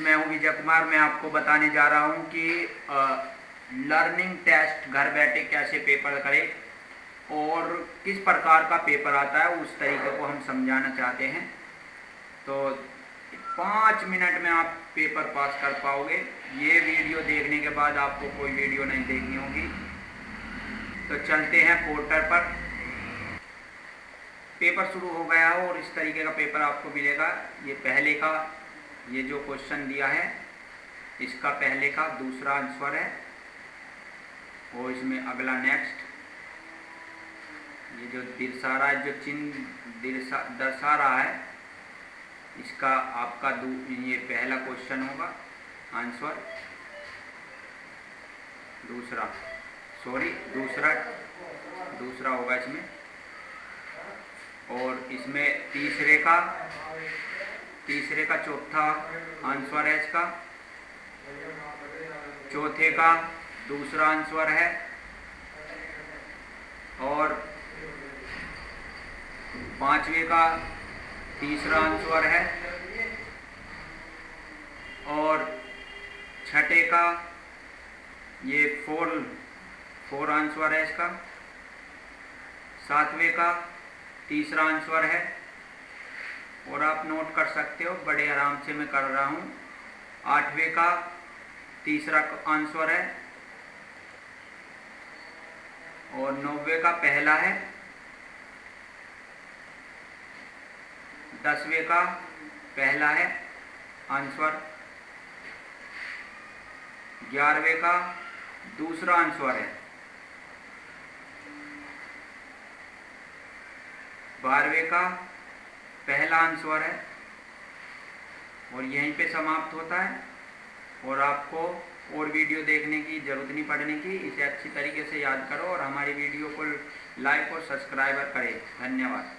मैं हूँ विजय कुमार, मैं आपको बताने जा रहा हूँ कि लर्निंग टेस्ट घर बैठे कैसे पेपर करें और किस प्रकार का पेपर आता है, उस तरीके को हम समझाना चाहते हैं। तो पाँच मिनट में आप पेपर पास कर पाओगे। ये वीडियो देखने के बाद आपको कोई वीडियो नहीं देखनी होगी। तो चलते हैं पोर्टल पर। पेपर शुरू हो गया हो और इस तरीके का पेपर आपको मिलेगा। ये पहले का ये जो क्वेश्चन दिया है, इसका पहले का दूसरा आंसर है, और इसमें अगला नेक्स्ट ये जो दर्शा रहा है, जो चिन्ह दर्शा रहा है, इसका आपका ये पहला क्वेश्चन होगा आंसर दूसरा सॉरी दूसरा दूसरा होगा इसमें। और इसमें तीसरे का तीसरे का, चौथा आंसर है इसका। चौथे का दूसरा आंसर है। और पांचवे का तीसरा आंसर है। और छठे का, ये फोर फोर आंसर है इसका। सातवें का तीसरा आंसर है। और आप नोट कर सकते हो, बड़े आराम से मैं कर रहा हूँ। आठवें का तीसरा आंसर है। और नौवे का पहला है। दसवें का पहला है आंसर ग्यारहवें का दूसरा आंसर है। बारहवें का पहला आंसर है। और यहीं पे समाप्त होता है। और आपको और वीडियो देखने की ज़रूरत नहीं पड़ने की, इसे अच्छी तरीके से याद करो और हमारी वीडियो को लाइक और सब्सक्राइबर करें। धन्यवाद।